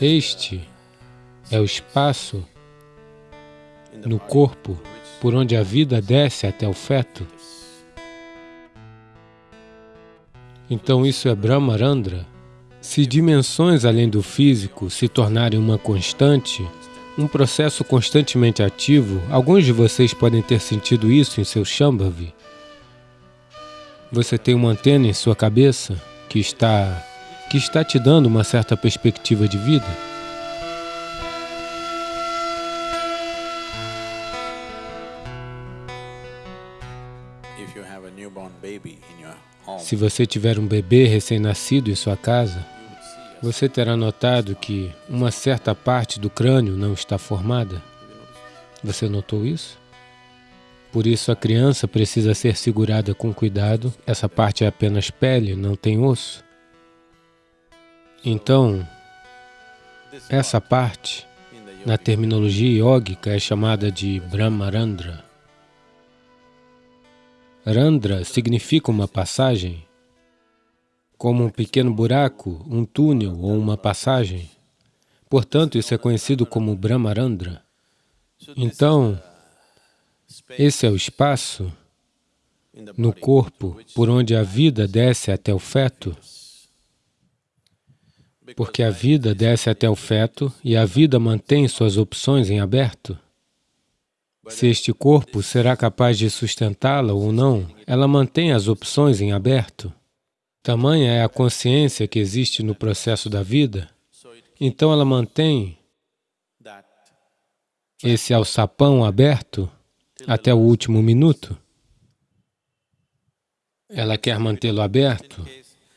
Este é o espaço no corpo por onde a vida desce até o feto. Então isso é Brahmarandra. Se dimensões além do físico se tornarem uma constante, um processo constantemente ativo, alguns de vocês podem ter sentido isso em seu Shambhavi. Você tem uma antena em sua cabeça que está, que está te dando uma certa perspectiva de vida. Se você tiver um bebê recém-nascido em sua casa, você terá notado que uma certa parte do crânio não está formada. Você notou isso? Por isso a criança precisa ser segurada com cuidado. Essa parte é apenas pele, não tem osso. Então, essa parte, na terminologia yógica, é chamada de Brahmarandra. Randra significa uma passagem, como um pequeno buraco, um túnel ou uma passagem. Portanto, isso é conhecido como Brahmarandra. Então, esse é o espaço no corpo por onde a vida desce até o feto, porque a vida desce até o feto e a vida mantém suas opções em aberto. Se este corpo será capaz de sustentá-la ou não, ela mantém as opções em aberto. Tamanha é a consciência que existe no processo da vida, então ela mantém esse alçapão aberto até o último minuto. Ela quer mantê-lo aberto.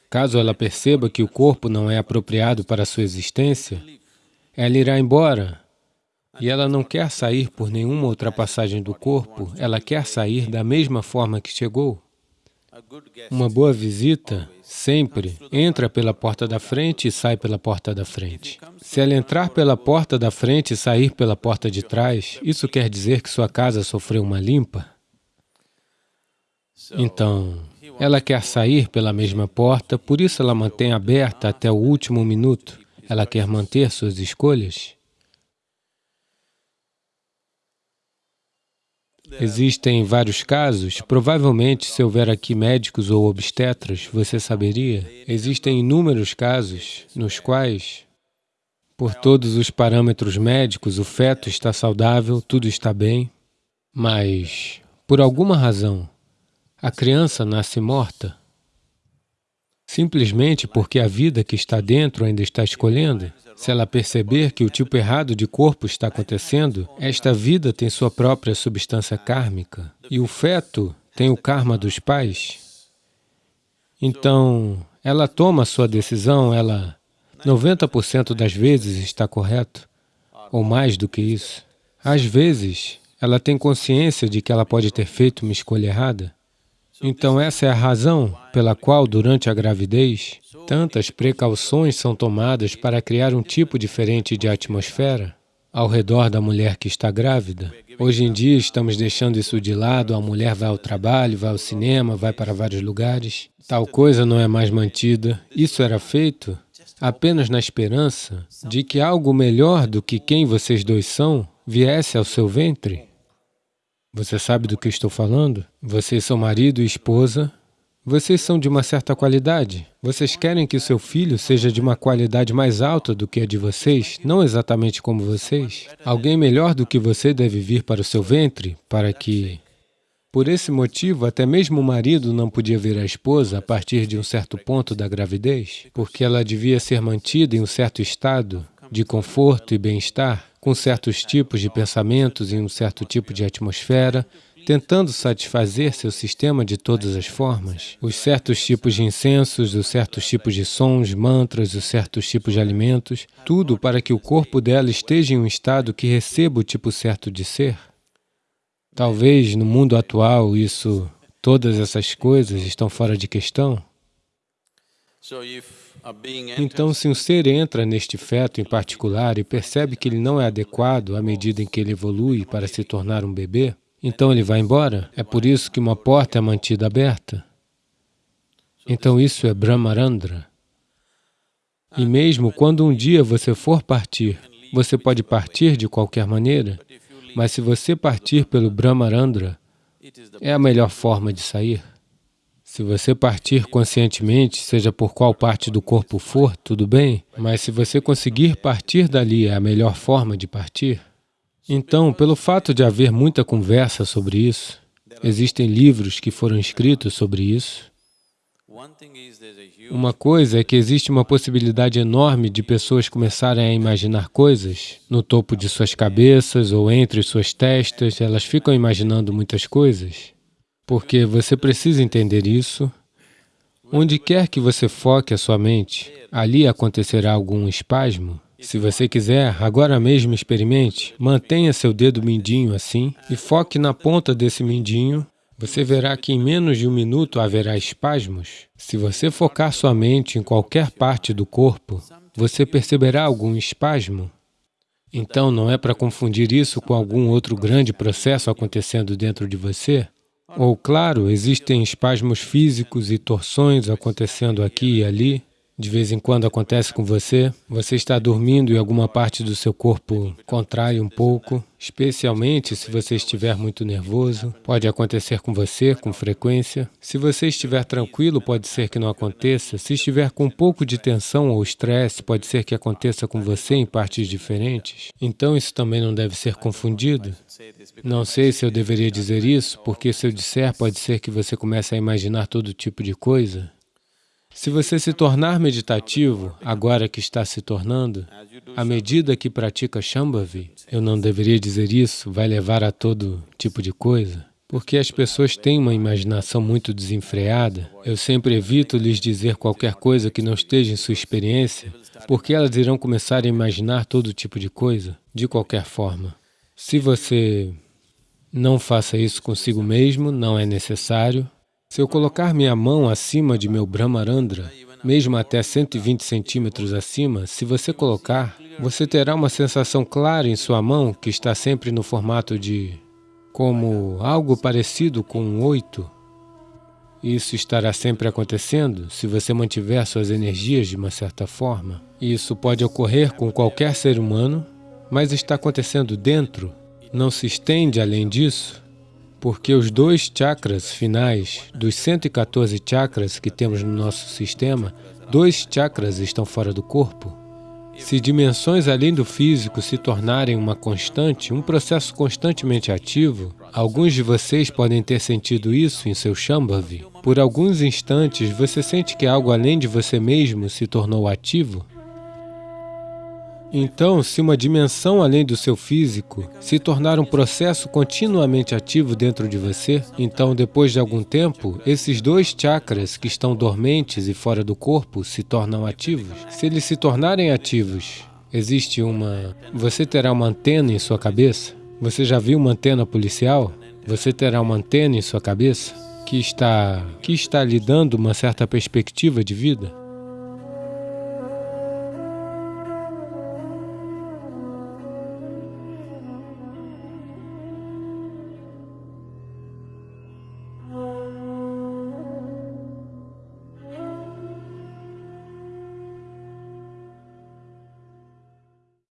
Caso ela perceba que o corpo não é apropriado para sua existência, ela irá embora. E ela não quer sair por nenhuma outra passagem do corpo, ela quer sair da mesma forma que chegou. Uma boa visita sempre entra pela porta da frente e sai pela porta da frente. Se ela entrar pela porta da frente e sair pela porta de trás, isso quer dizer que sua casa sofreu uma limpa? Então, ela quer sair pela mesma porta, por isso ela mantém aberta até o último minuto. Ela quer manter suas escolhas. Existem vários casos, provavelmente se houver aqui médicos ou obstetras, você saberia. Existem inúmeros casos nos quais, por todos os parâmetros médicos, o feto está saudável, tudo está bem, mas, por alguma razão, a criança nasce morta, simplesmente porque a vida que está dentro ainda está escolhendo. Se ela perceber que o tipo errado de corpo está acontecendo, esta vida tem sua própria substância kármica e o feto tem o karma dos pais. Então, ela toma sua decisão, ela 90% das vezes está correto, ou mais do que isso. Às vezes, ela tem consciência de que ela pode ter feito uma escolha errada. Então, essa é a razão pela qual, durante a gravidez, Tantas precauções são tomadas para criar um tipo diferente de atmosfera ao redor da mulher que está grávida. Hoje em dia estamos deixando isso de lado, a mulher vai ao trabalho, vai ao cinema, vai para vários lugares. Tal coisa não é mais mantida. Isso era feito apenas na esperança de que algo melhor do que quem vocês dois são viesse ao seu ventre. Você sabe do que estou falando? Vocês são marido e esposa, vocês são de uma certa qualidade. Vocês querem que o seu filho seja de uma qualidade mais alta do que a de vocês, não exatamente como vocês. Alguém melhor do que você deve vir para o seu ventre, para que... Por esse motivo, até mesmo o marido não podia ver a esposa a partir de um certo ponto da gravidez, porque ela devia ser mantida em um certo estado de conforto e bem-estar, com certos tipos de pensamentos em um certo tipo de atmosfera, tentando satisfazer seu sistema de todas as formas, os certos tipos de incensos, os certos tipos de sons, mantras, os certos tipos de alimentos, tudo para que o corpo dela esteja em um estado que receba o tipo certo de ser. Talvez no mundo atual isso, todas essas coisas estão fora de questão. Então, se um ser entra neste feto em particular e percebe que ele não é adequado à medida em que ele evolui para se tornar um bebê, então ele vai embora. É por isso que uma porta é mantida aberta. Então isso é Brahmarandra. E mesmo quando um dia você for partir, você pode partir de qualquer maneira, mas se você partir pelo Brahmarandra, é a melhor forma de sair. Se você partir conscientemente, seja por qual parte do corpo for, tudo bem, mas se você conseguir partir dali, é a melhor forma de partir. Então, pelo fato de haver muita conversa sobre isso, existem livros que foram escritos sobre isso, uma coisa é que existe uma possibilidade enorme de pessoas começarem a imaginar coisas no topo de suas cabeças ou entre suas testas, elas ficam imaginando muitas coisas. Porque você precisa entender isso. Onde quer que você foque a sua mente, ali acontecerá algum espasmo. Se você quiser, agora mesmo experimente, mantenha seu dedo mindinho assim e foque na ponta desse mindinho você verá que em menos de um minuto haverá espasmos. Se você focar sua mente em qualquer parte do corpo, você perceberá algum espasmo. Então, não é para confundir isso com algum outro grande processo acontecendo dentro de você? Ou, claro, existem espasmos físicos e torções acontecendo aqui e ali, de vez em quando acontece com você, você está dormindo e alguma parte do seu corpo contrai um pouco, especialmente se você estiver muito nervoso. Pode acontecer com você com frequência. Se você estiver tranquilo, pode ser que não aconteça. Se estiver com um pouco de tensão ou estresse, pode ser que aconteça com você em partes diferentes. Então, isso também não deve ser confundido. Não sei se eu deveria dizer isso, porque se eu disser, pode ser que você comece a imaginar todo tipo de coisa. Se você se tornar meditativo, agora que está se tornando, à medida que pratica Shambhavi, eu não deveria dizer isso, vai levar a todo tipo de coisa, porque as pessoas têm uma imaginação muito desenfreada. Eu sempre evito lhes dizer qualquer coisa que não esteja em sua experiência, porque elas irão começar a imaginar todo tipo de coisa, de qualquer forma. Se você não faça isso consigo mesmo, não é necessário, se eu colocar minha mão acima de meu Brahmarandra, mesmo até 120 centímetros acima, se você colocar, você terá uma sensação clara em sua mão que está sempre no formato de como algo parecido com um oito. Isso estará sempre acontecendo se você mantiver suas energias de uma certa forma. Isso pode ocorrer com qualquer ser humano, mas está acontecendo dentro, não se estende além disso porque os dois chakras finais dos 114 chakras que temos no nosso sistema, dois chakras estão fora do corpo. Se dimensões além do físico se tornarem uma constante, um processo constantemente ativo, alguns de vocês podem ter sentido isso em seu Shambhavi. Por alguns instantes, você sente que algo além de você mesmo se tornou ativo? Então, se uma dimensão além do seu físico se tornar um processo continuamente ativo dentro de você, então depois de algum tempo, esses dois chakras que estão dormentes e fora do corpo se tornam ativos. Se eles se tornarem ativos, existe uma... Você terá uma antena em sua cabeça? Você já viu uma antena policial? Você terá uma antena em sua cabeça que está, que está lhe dando uma certa perspectiva de vida?